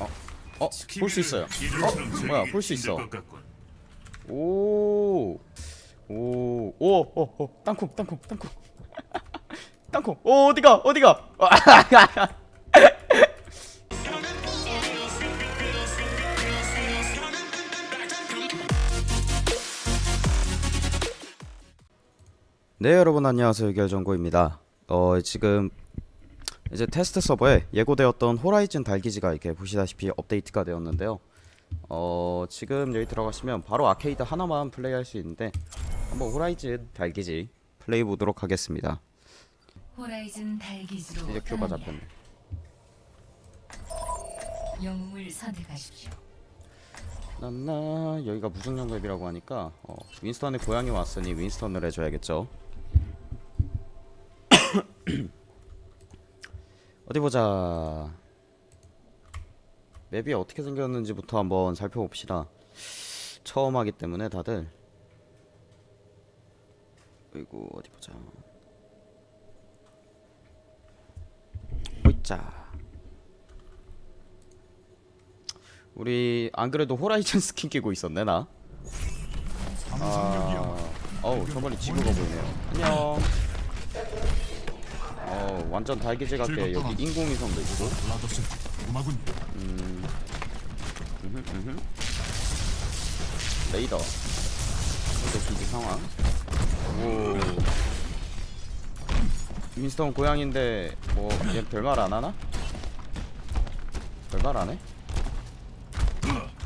어? 볼 수 있어요 어? 뭐야 볼 수 있어 오. 오. 오. 오. 오. 땅콩 땅콩 땅콩. 땅콩. 오 어디가 어디가. 네 여러분 안녕하세요 결정고입니다. 어 지금 이제 테스트 서버에 예고되었던 호라이즌 달기지가 이렇게 보시다시피 업데이트가 되었는데요. 어 지금 여기 들어가시면 바로 아케이드 하나만 플레이할 수 있는데 한번 호라이즌 달기지 플레이 보도록 하겠습니다. 호라이즌 달기지로 이제 떠납니다. 잡혔네. 영웅을 선택하십시오. 나나 여기가 무중력 map이라고 하니까 어, 윈스턴의 고향에 왔으니 윈스턴을 해줘야겠죠. 어디 보자. 맵이 어떻게 생겼는지부터 한번 살펴봅시다. 처음 하기 때문에 다들. 그리고 어디 보자. 호이자. 우리 안 그래도 호라이즌 스킨 끼고 있었네 나. 아, 어우 저번에 지구가 보이네요. 안녕. 어 완전 달기지 같게 여기 인공위성도 있고. 음악은 음. 음흠. 레이더. 현재 기지 상황. 오. 윈스턴 고양인데 뭐얘 별말 안 하나? 별말 안 해?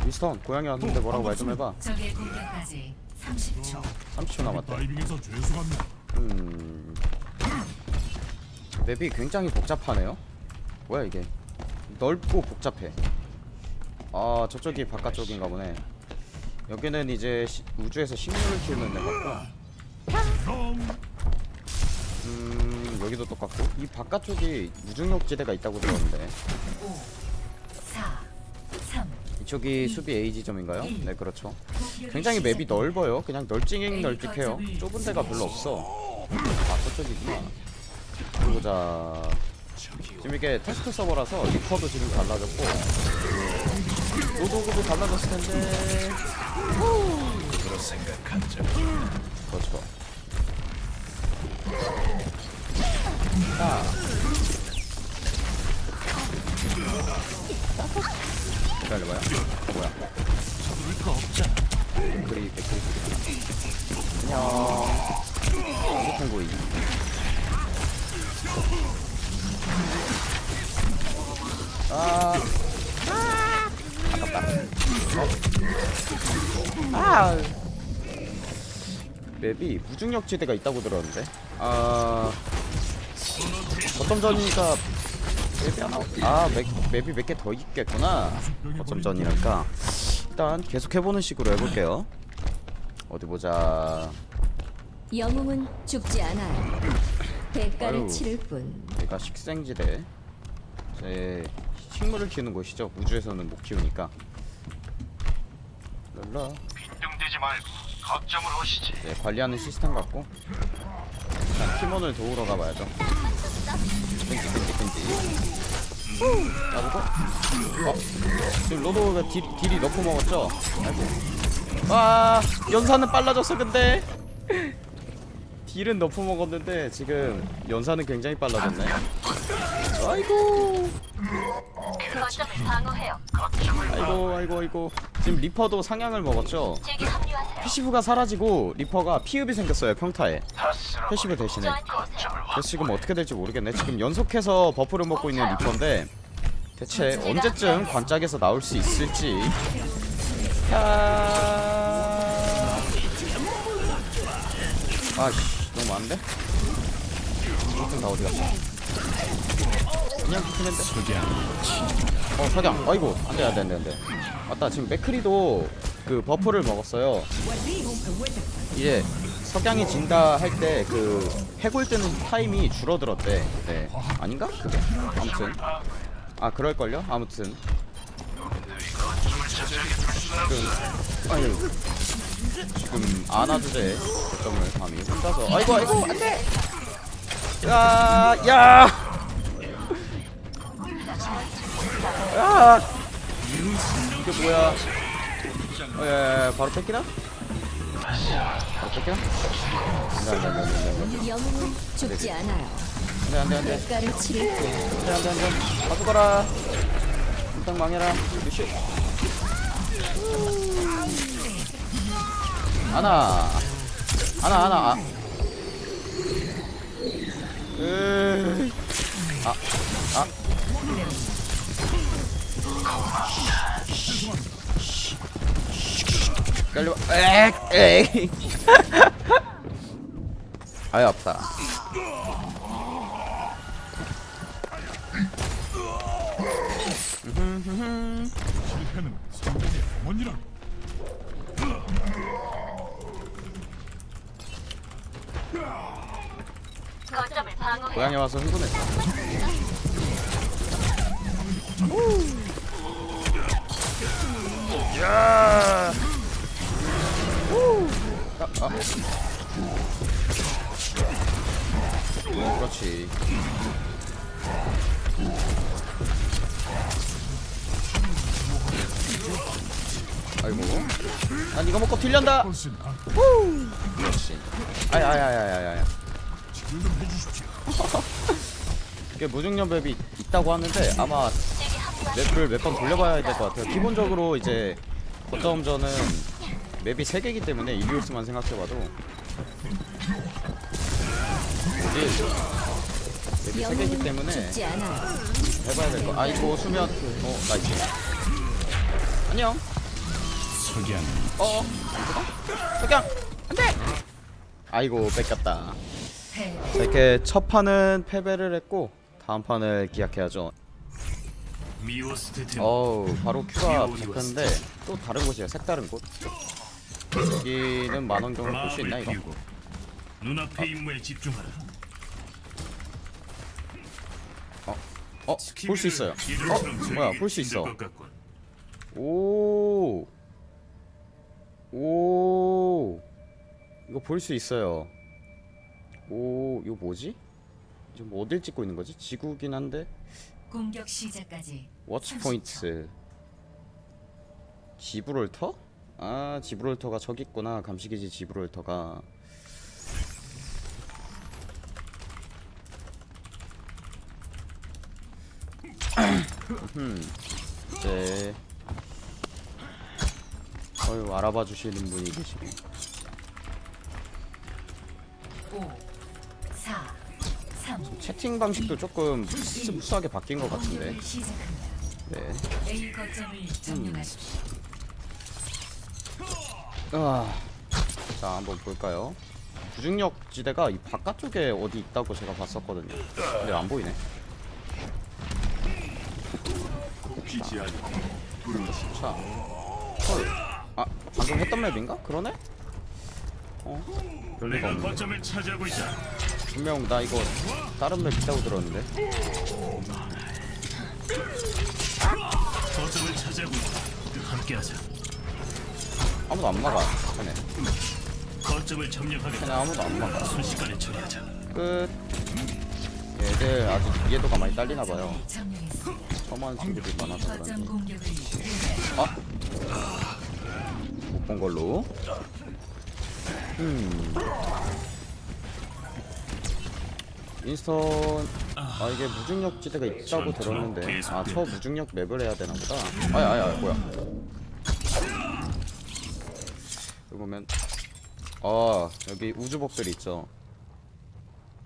윈스턴 고양이 왔는데 뭐라고 말 좀 해봐. 적의 공격까지 30초. 30초 남았대. 다이빙에서 죄송합니다. 음. 맵이 굉장히 복잡하네요. 뭐야 이게? 넓고 복잡해. 아 저쪽이 바깥쪽인가 보네. 여기는 이제 시, 우주에서 식물을 키우는 데 같고. 음 여기도 똑같고 이 바깥쪽이 무중력지대가 있다고 들었는데 5, 4, 3. 이쪽이 수비 A 지점인가요? 네 그렇죠. 굉장히 맵이 넓어요. 그냥 널찍 널찍해요. 좁은 데가 별로 없어. 아 저쪽이구나. 보자. 지금 이게 테스트 서버라서 리퍼도 지금 달라졌고 로도그도 달라졌을 텐데. 그렇죠. 자. 기다려봐요. 어, 뭐야? 백그리 백그리 소리 안녕 핸드폰 고이 아 아깝다. 어? 아 맵이 무중력 지대가 있다고 들었는데. 아. 어떤 전이니까 맵이 하나 아 맵, 맵이 몇 개 더 있겠구나. 어쩜 전이랄까. 일단 계속 해보는 식으로 해볼게요. 어디 보자. 영웅은 죽지 않아요. 대가를 아유. 치를 뿐. 여기가 식생지대 제 식물을 키우는 곳이죠 우주에서는 못 키우니까 랄라 빈정대지 말고 거점을 오시지. 네, 관리하는 시스템 같고 일단 팀원을 도우러 가봐야죠 끈지 끈지 끈지 자르고 어? 지금 로도가 deal, deal이 nerf 먹었죠? 아이고 와 연사는 빨라졌어 근데 deal은 nerf 먹었는데 지금 연사는 굉장히 빨라졌네. 아이고. 아이고 아이고 아이고. 지금 리퍼도 상향을 먹었죠. passive가 사라지고 리퍼가 피흡이 생겼어요 평타에. passive 대신에. 그래서 지금 어떻게 될지 모르겠네. 지금 연속해서 buff를 먹고 있는 리퍼인데 대체 언제쯤 관짝에서 나올 수 있을지. 아... 아씨 많은데? 이쯤 다 어디 갔어? 그냥 피크맨데? 어 석양 아이고. 안 돼 안 돼 안 돼 안 돼. 맞다. 지금 맥크리도 그 buff를 먹었어요. 이제 석양이 진다 할 때 그 해골 뜨는 타임이 줄어들었대. 네. 아닌가? 그게? 아무튼. 아 그럴걸요? 아무튼. 지금 아유 지금 아나 주제 거점을 감히. 혼자서. 아이고 아이고. 안돼. 야야. 야. 이게 뭐야? 어, 예, 예, 바로 뺏기나? 바로 뺏기나? 안돼 안돼 안돼 안돼 영웅은 죽지 않아요. 안돼 안돼 안돼. 대가를 치를 뿐. 안돼 안돼 안돼. 가져가라. 일단 망해라. 루시 하나 하나 하나 아. 아, 아. 깔려. 엑, 에이. 아유 아프다. 실패는 성공의 어머니라. 거점을 방어해. 고향에 와서 흥분했다. 야! 아, 아. 그렇지. 아이고. 난 이거 먹고 딜련다. 나. 그렇지. 아야야야야야야. 치료 좀 해주십시오. 이게 무중력 맵이 있다고 하는데 아마 맵을 몇 번 돌려봐야 될 것 같아요. 기본적으로 이제 거점전은 맵이 3개이기 때문에 이리우스만 생각해봐도 맵이 3개이기 영웅은 때문에. 해봐야 될 거. 아이고 수면. 어 nice. 안녕. 석양. 어. 석양. 안돼. 아이고 뺏겼다. 패 자, 이렇게 첫 판은 패배를 했고 다음 판을 기약해야죠. 어우 바로 queue가 잡혔는데 또 다른 곳이에요 색다른 곳 여기는 망원경을 볼 수 있나 이거 눈앞의 임무에 집중하라. 어? 볼 수 있어요 어? 뭐야 볼 수 있어 오. 오. 이거 볼 수 있어요 오 이거 뭐지? 지금 뭐 어딜 찍고 있는 거지? 지구긴 한데 공격 시작까지 워치 30초. 포인트 지브롤터? 아 지브롤터가 저기 있구나 감시기지 지브롤터가 음, 이제 어휴 알아봐 주시는 분이 계시네 5 4 3 채팅 방식도 조금 smooth하게 바뀐 것 같은데. 네 점령하십시오. 아, 자 한번 볼까요? 무중력 지대가 이 바깥쪽에 어디 있다고 제가 봤었거든요. 근데 안 보이네. 자, 헐. 아 방금 했던 맵인가? 그러네? 어? 별리가 없네. 거점을 차지하고 있다. 분명 나 이거 다른 맵 있다고 들었는데. 거점을 차지하고 있다. 함께하자. 아무도 안 막아. 쟤네. 거점을 쟤네 점령하겠다. 아무도 안 막아. 순식간에 처리하자. 끝. 얘들 아직 이해도가 많이 딸리나 봐요. 점령했습니다. 처음 하는 친구들이 많아서 거점 그런지. 공격을 못본 걸로. 음. 인스턴 아 이게 무중력 지대가 있다고 들었는데 아 저 무중력 맵을 해야 되나 보다. 아야 아야 뭐야? 여기 보면 어 여기 우주복들 있죠.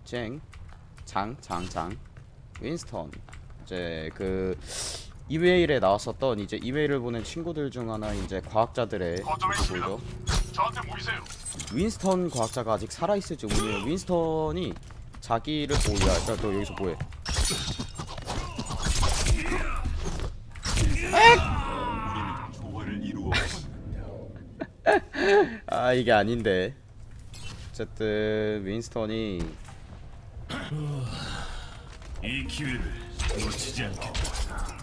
쨍, 장, 장, 장, 윈스턴. 이제 그 이메일에 나왔었던 이제 이메일을 보낸 친구들 중 하나 이제 과학자들의 보이죠. 저한테 모이세요. 윈스턴 과학자가 아직 살아 있을지 모르겠어요. 윈스턴이 자기를 오야, 야, 너 여기서 뭐해? 아 이게 아닌데. 어쨌든 윈스턴이 이 기회를 놓치지 않겠다.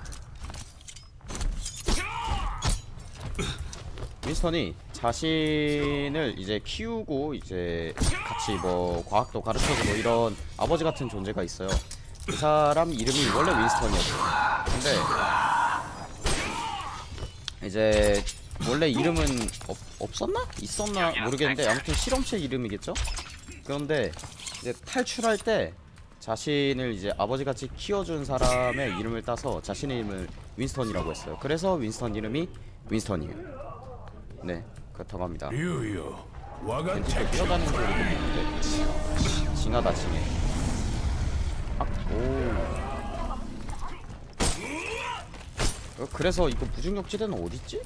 윈스턴이 자신을 이제 키우고 이제 같이 뭐 과학도 가르쳐주고 이런 아버지 같은 존재가 있어요. 그 사람 이름이 원래 윈스턴이었어요. 근데 이제 원래 이름은 없, 없었나? 있었나 모르겠는데 아무튼 실험체 이름이겠죠? 그런데 이제 탈출할 때 자신을 이제 아버지같이 키워준 사람의 이름을 따서 자신의 이름을 윈스턴이라고 했어요. 그래서 윈스턴 이름이 윈스턴이에요. 네, 그렇다고 합니다. 왠지 또 뛰어다니는 소리 들리는데 징하다 징해. 아, 오. 어, 그래서 이거 무중력지대는 어딨지?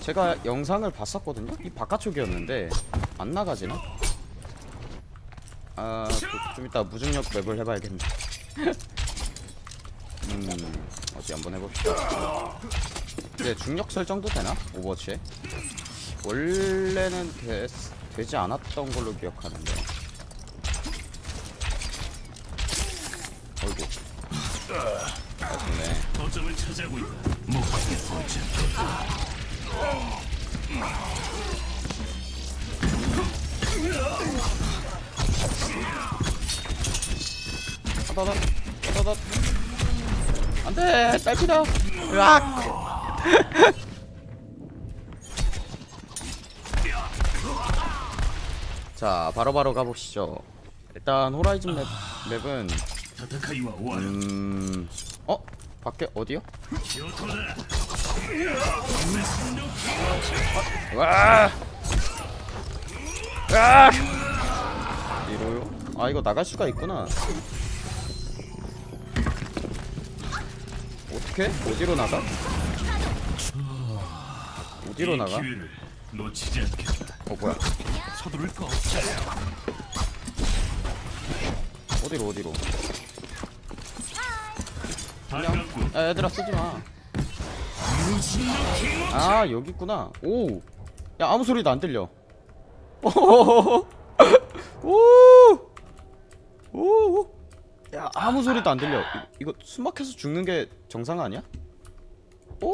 제가 영상을 봤었거든요? 이 바깥쪽이었는데 안 나가지나? 아, 그, 좀 이따 무중력 맵을 해봐야겠네 음, 어디 한번 해봅시다 이제 중력 설정도 되나? 오버워치에? 원래는 되, 되지 않았던 걸로 기억하는데. 어이구. 아쉽네. 거점을 차지하고 있다. 목표에 포착. 따다다 따다다 안돼! 딸피다. 으악 자 바로 바로 가보시죠 일단 호라이즌 맵, 맵은. 음... 어? 밖에 어디요? 와! 아! 이로요? 아 이거 나갈 수가 있구나 어떻게? 어디로 나가? 어디로 이 나가? 어 뭐야 서두를 거 없다. 어디로 어디로? 반갑군. 야 얘들아 쓰지 마. 아 여기 있구나. 오 야 아무 소리도 안 들려. 오 오 야 아무 소리도 안 들려. 이, 이거 숨막혀서 죽는 게 정상 아니야? 오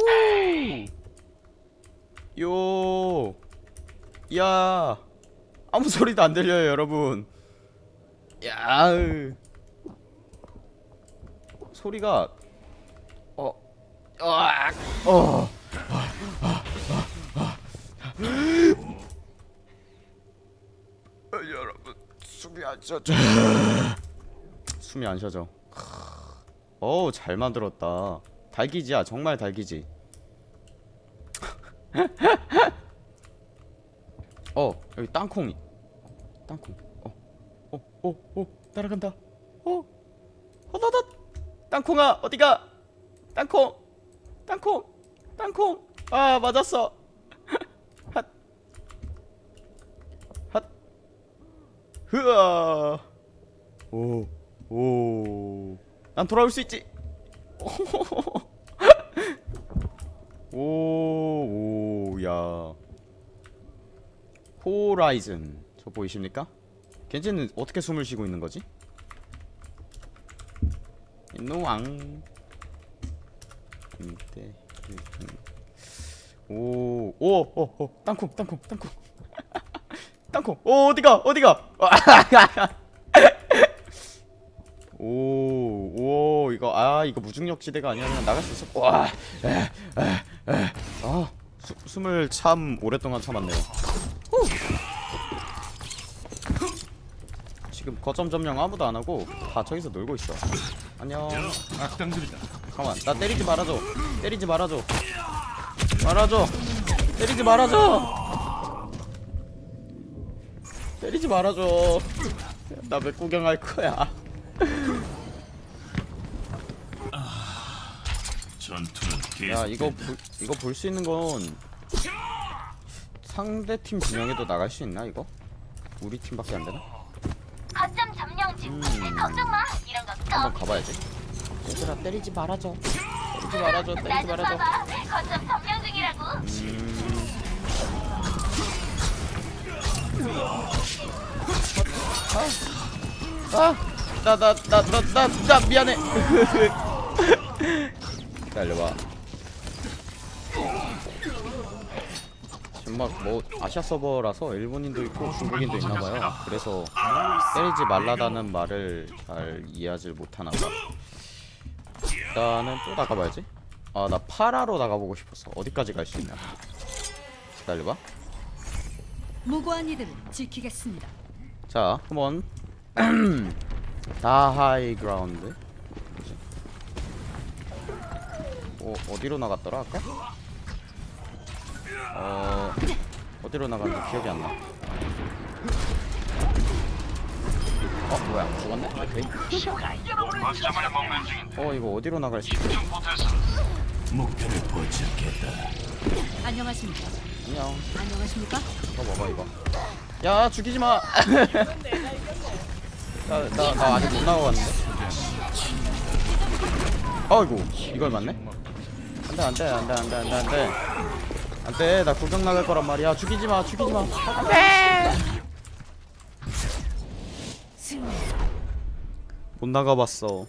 요. 야 아무 소리도 안 들려요 여러분 야 소리가 어, 어, 어, 여러분 숨이 안 쉬어져. 숨이 안 쉬어져. 어우 잘 만들었다. 달기지야 정말 달기지. 어 여기 땅콩이. 땅콩. 어어어 어, 따라간다. 어. 허다다. 땅콩아 어디가? 땅콩. 땅콩. 땅콩. 아 맞았어. 핫 핫. 흐아. 오오난 돌아올 수 있지. 오오야. 호라이즌 저 보이십니까? 겐지는 어떻게 숨을 쉬고 있는 거지? 노왕. 이때 오오오오. 땅콩 땅콩 땅콩. 땅콩. 오 어디가 어디가? 오오 이거 아 이거 무중력 지대가 아니라 그냥 나갈 수 있어. 와아 숨을 참 오랫동안 참았네요 지금 거점 점령 아무도 안 하고 다 저기서 놀고 있어 안녕 악당들이다. 잠깐만 나 때리지 말아줘 때리지 말아줘 말아줘 때리지 말아줘 때리지 말아줘 나 왜 구경할 거야. 야 이거 볼- 이거 볼 수 있는 건 상대 팀 진영에도 나갈 수 있나 이거? 우리 팀밖에 안 되나? 점령 중. 걱정 마. 이런 거 한번 껌. 가봐야지 얘들아 때리지 말아줘 때리지 말아줘 때리지 말아줘 봐봐. 거점 점령 중이라고. 아, 나나나나나 나 미안해. 기다려봐. 지금 막뭐 아시아 서버라서 일본인도 있고 중국인도 있나봐요. 그래서 때리지 말라다는 말을 잘 이해하지 못하나봐. 일단은 또 나가봐야지. 아 나 파라로 나가보고 싶었어 어디까지 갈 수 있냐 기다려봐 무고한 이들을 지키겠습니다. 자 한번 다 high ground? 어, 어디로 나갔더라 아까? 어 어디로 나갔는지 기억이 안나 어 뭐야 죽었네? 오케이 어 이거 어디로 나갈 수? 목표를 포착했다. 안녕하십니까? 안녕 안녕하십니까? 이거 먹어 이거 야 죽이지 마. 나 나 나 아직 못 나가봤는데. 아이고 이걸 맞네. 안돼 안돼 안돼 안돼 안돼 안돼. 안돼 나 구경 나갈 거란 말이야. 죽이지 마 죽이지 마. 승리. 못 나가봤어.